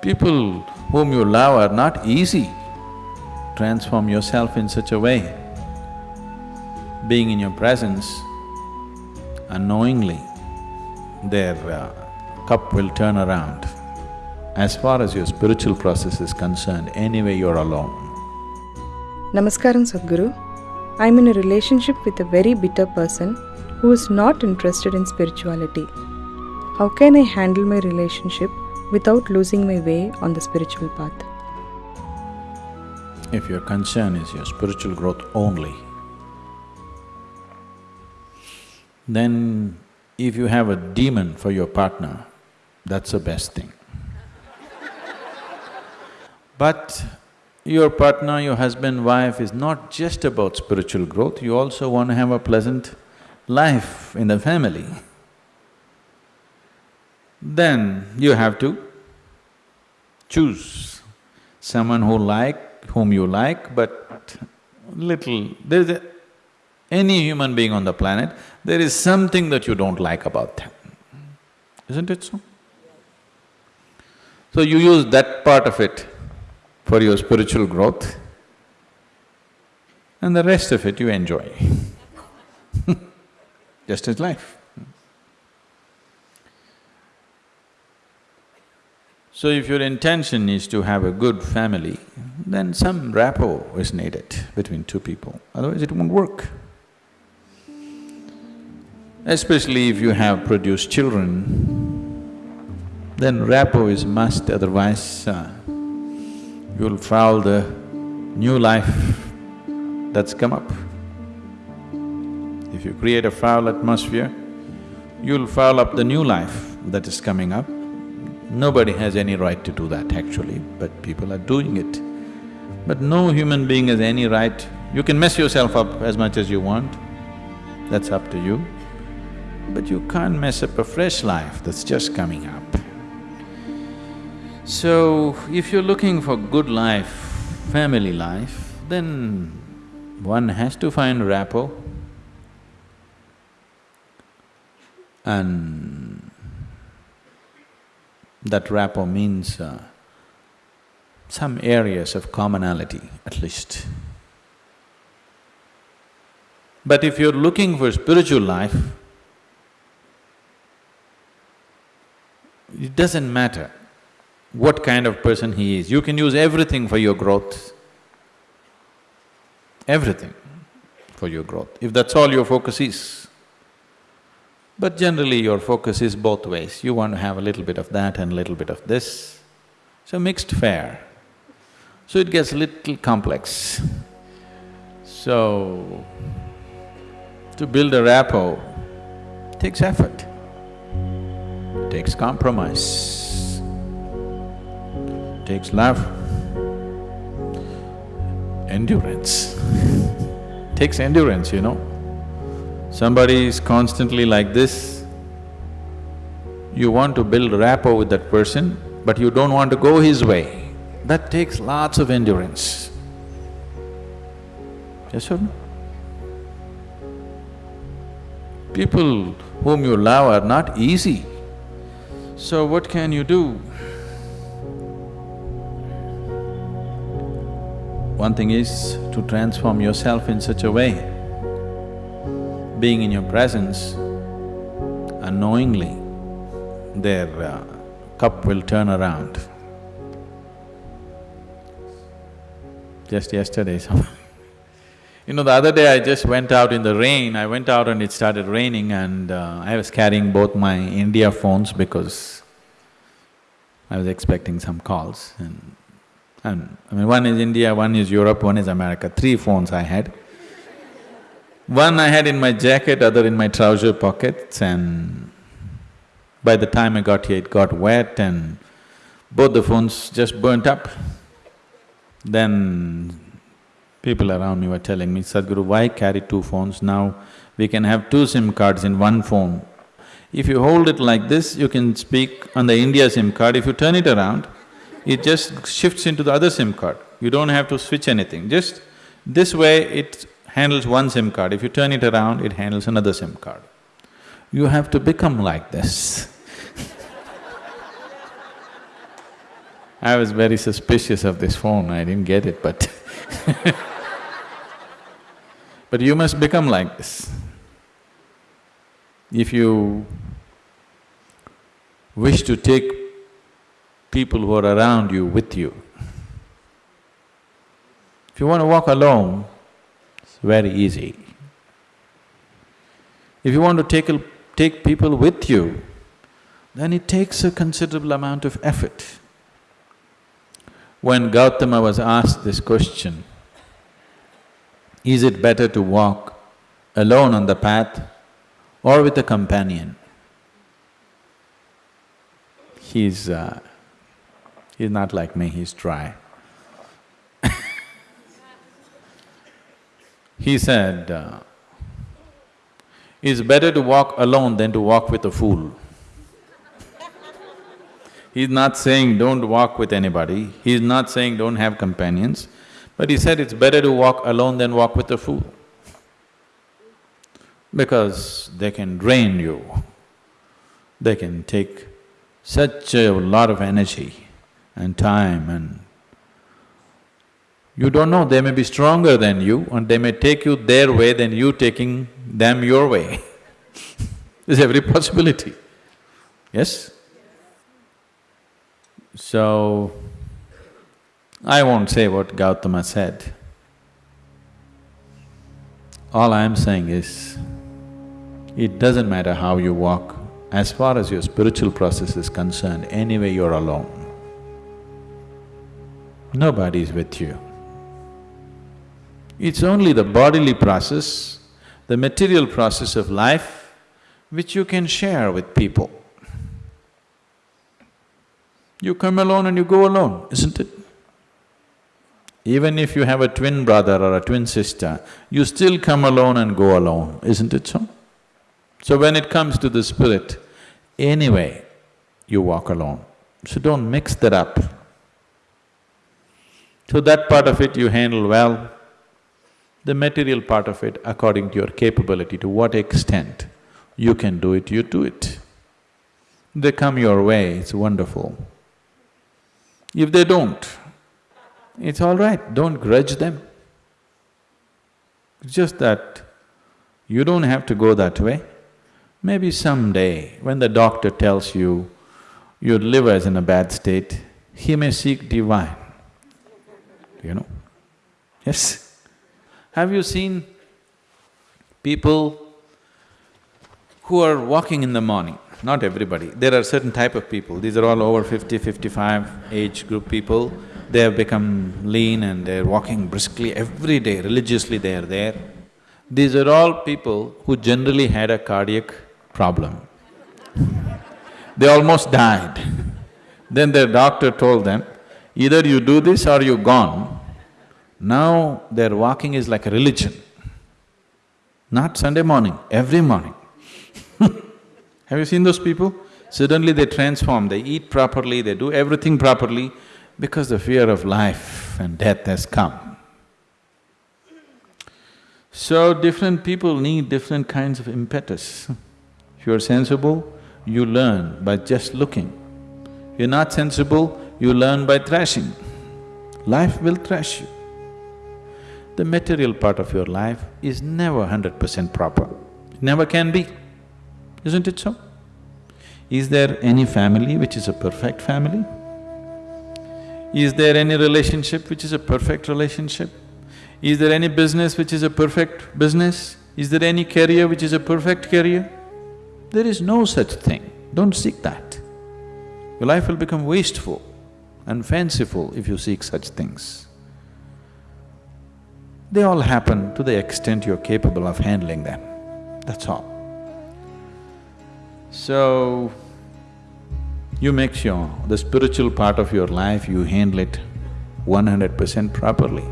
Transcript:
People whom you love are not easy. Transform yourself in such a way. Being in your presence, unknowingly, their uh, cup will turn around. As far as your spiritual process is concerned, anyway you're alone. Namaskaram Sadhguru. I'm in a relationship with a very bitter person who is not interested in spirituality. How can I handle my relationship without losing my way on the spiritual path? If your concern is your spiritual growth only, then if you have a demon for your partner, that's the best thing. But your partner, your husband, wife is not just about spiritual growth, you also want to have a pleasant life in the family. Then you have to choose someone who like, whom you like, but little… there's a, any human being on the planet, there is something that you don't like about them, isn't it so? So you use that part of it for your spiritual growth and the rest of it you enjoy just as life. So if your intention is to have a good family, then some rapport is needed between two people, otherwise it won't work. Especially if you have produced children, then rapport is must, otherwise uh, you'll foul the new life that's come up. If you create a foul atmosphere, you'll foul up the new life that is coming up. Nobody has any right to do that actually, but people are doing it. But no human being has any right, you can mess yourself up as much as you want, that's up to you. But you can't mess up a fresh life that's just coming up. So, if you're looking for good life, family life, then one has to find rapport and that rapport means uh, some areas of commonality at least. But if you're looking for spiritual life, it doesn't matter what kind of person he is, you can use everything for your growth, everything for your growth, if that's all your focus is. But generally your focus is both ways, you want to have a little bit of that and a little bit of this, so mixed fare. So it gets a little complex. So, to build a rapport takes effort, takes compromise, takes love, endurance takes endurance, you know. Somebody is constantly like this, you want to build rapport with that person, but you don't want to go his way. That takes lots of endurance. Yes or no? People whom you love are not easy. So what can you do? One thing is to transform yourself in such a way, being in your presence, unknowingly, their uh, cup will turn around. Just yesterday, some You know, the other day I just went out in the rain, I went out and it started raining and uh, I was carrying both my India phones because I was expecting some calls and… and I mean, one is India, one is Europe, one is America, three phones I had. One I had in my jacket, other in my trouser pockets and by the time I got here it got wet and both the phones just burnt up. Then people around me were telling me, Sadhguru, why carry two phones now? We can have two SIM cards in one phone. If you hold it like this, you can speak on the India SIM card, if you turn it around, it just shifts into the other SIM card. You don't have to switch anything, just this way it handles one SIM card, if you turn it around, it handles another SIM card. You have to become like this I was very suspicious of this phone, I didn't get it, but But you must become like this. If you wish to take people who are around you with you, if you want to walk alone, very easy. If you want to take, take people with you, then it takes a considerable amount of effort. When Gautama was asked this question, is it better to walk alone on the path or with a companion? He's… Uh, he's not like me, he's dry. He said, uh, it's better to walk alone than to walk with a fool. He's not saying don't walk with anybody, he's not saying don't have companions, but he said it's better to walk alone than walk with a fool. Because they can drain you, they can take such a lot of energy and time and you don't know, they may be stronger than you and they may take you their way than you taking them your way. There's every possibility, yes? So, I won't say what Gautama said. All I am saying is, it doesn't matter how you walk, as far as your spiritual process is concerned, anyway you're alone. Nobody is with you. It's only the bodily process, the material process of life, which you can share with people. You come alone and you go alone, isn't it? Even if you have a twin brother or a twin sister, you still come alone and go alone, isn't it so? So when it comes to the spirit, anyway, you walk alone. So don't mix that up. So that part of it you handle well, the material part of it according to your capability, to what extent you can do it, you do it. They come your way, it's wonderful. If they don't, it's all right, don't grudge them. It's just that you don't have to go that way. Maybe someday, when the doctor tells you your liver is in a bad state, he may seek divine, you know. Yes? Have you seen people who are walking in the morning? not everybody, there are certain type of people, these are all over 50, 55 age group people, they have become lean and they're walking briskly every day, religiously they are there. These are all people who generally had a cardiac problem. they almost died. then their doctor told them, either you do this or you're gone. Now their walking is like a religion. Not Sunday morning, every morning. Have you seen those people? Suddenly they transform, they eat properly, they do everything properly because the fear of life and death has come. So different people need different kinds of impetus. If you're sensible, you learn by just looking. If you're not sensible, you learn by thrashing. Life will thrash you. The material part of your life is never hundred percent proper, never can be isn't it so? Is there any family which is a perfect family? Is there any relationship which is a perfect relationship? Is there any business which is a perfect business? Is there any career which is a perfect career? There is no such thing, don't seek that. Your life will become wasteful and fanciful if you seek such things. They all happen to the extent you're capable of handling them, that's all. So, you make sure the spiritual part of your life, you handle it one hundred percent properly.